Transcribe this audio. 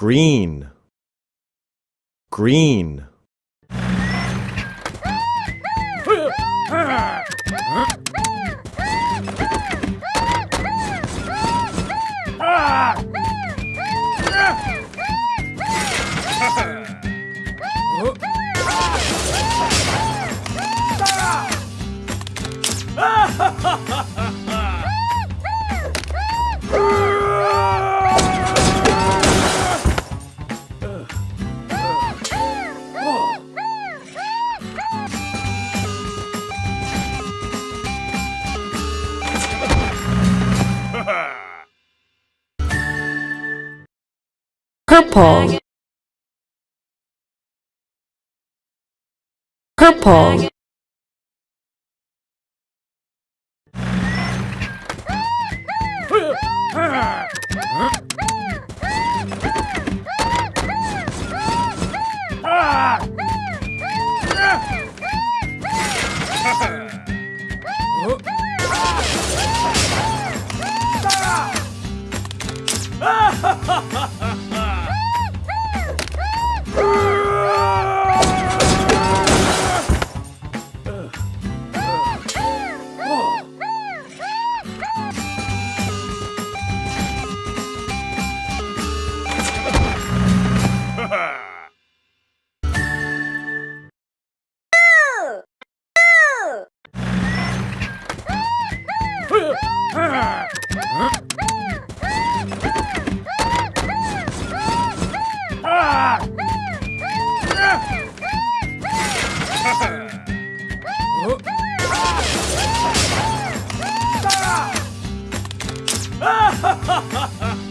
green. Green purple purple Ha ha ha! Ha ha ha ha!